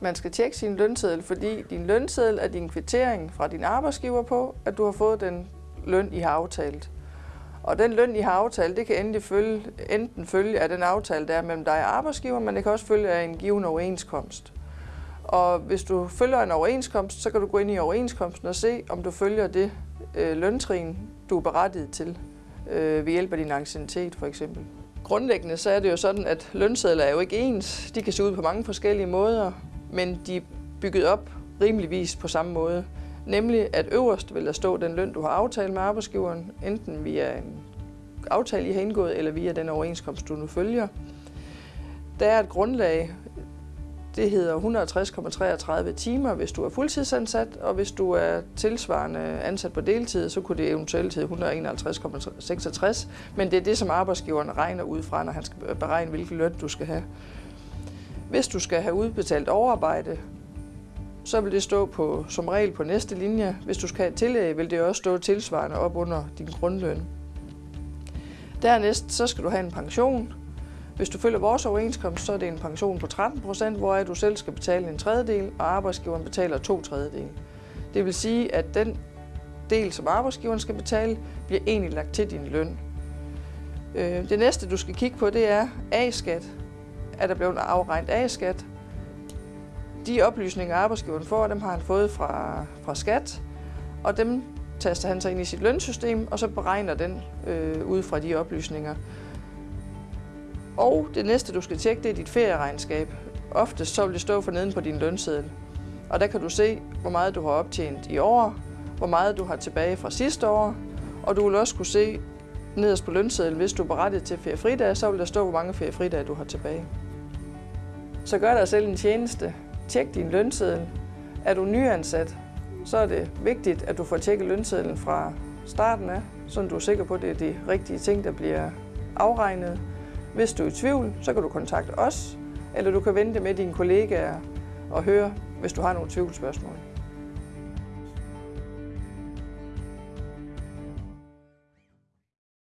Man skal tjekke sin lønseddel, fordi din lønseddel er din kvittering fra din arbejdsgiver på, at du har fået den løn, I har aftalt. Og den løn, I har aftalt, det kan endelig følge, enten følge af den aftale, der er mellem dig og arbejdsgiver, men det kan også følge af en given overenskomst. Og hvis du følger en overenskomst, så kan du gå ind i overenskomsten og se, om du følger det øh, løntrin, du er berettiget til øh, ved hjælp af din anciennitet for eksempel. Grundlæggende så er det jo sådan, at lønsedler er jo ikke ens. De kan se ud på mange forskellige måder, men de er bygget op rimeligvis på samme måde. Nemlig at øverst vil der stå den løn, du har aftalt med arbejdsgiveren, enten via en aftale, I har indgået, eller via den overenskomst, du nu følger. Der er et grundlag, det hedder 160,33 timer, hvis du er fuldtidsansat, og hvis du er tilsvarende ansat på deltid, så kunne det eventuelt hedde 151,66, men det er det, som arbejdsgiveren regner ud fra, når han skal beregne, hvilken løn du skal have. Hvis du skal have udbetalt overarbejde, så vil det stå på, som regel på næste linje. Hvis du skal have et tillæg, vil det også stå tilsvarende op under din grundløn. Dernæst så skal du have en pension. Hvis du følger vores overenskomst, så er det en pension på 13 procent, hvor du selv skal betale en tredjedel, og arbejdsgiveren betaler to tredjedel. Det vil sige, at den del, som arbejdsgiveren skal betale, bliver egentlig lagt til din løn. Øh, det næste, du skal kigge på, det er A-skat. Er der blevet afregnet A-skat? De oplysninger, arbejdsgiveren får, dem har han fået fra, fra skat, og dem taster han sig ind i sit lønsystem, og så beregner den øh, ud fra de oplysninger. Og det næste, du skal tjekke, det er dit ferieregnskab. Oftest så vil det stå for neden på din lønseddel. Og der kan du se, hvor meget du har optjent i år, hvor meget du har tilbage fra sidste år, og du vil også kunne se nederst på lønsedlen, hvis du er berettiget til feriefridage, så vil der stå, hvor mange feriefridage du har tilbage. Så gør dig selv en tjeneste. Tjek din lønseddel. Er du nyansat, så er det vigtigt, at du får tjekket lønsedlen fra starten af, så du er sikker på, at det er de rigtige ting, der bliver afregnet. Hvis du er i tvivl, så kan du kontakte os, eller du kan vente med dine kollegaer og høre, hvis du har nogle tvivlsspørgsmål.